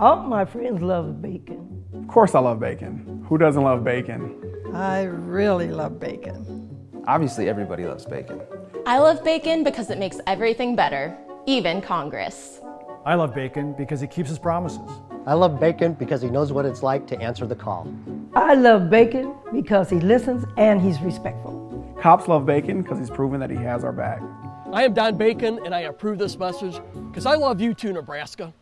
All my friends love bacon. Of course I love bacon. Who doesn't love bacon? I really love bacon. Obviously, everybody loves bacon. I love bacon because it makes everything better, even Congress. I love bacon because he keeps his promises. I love bacon because he knows what it's like to answer the call. I love bacon because he listens and he's respectful. Cops love bacon because he's proven that he has our back. I am Don Bacon and I approve this message because I love you too, Nebraska.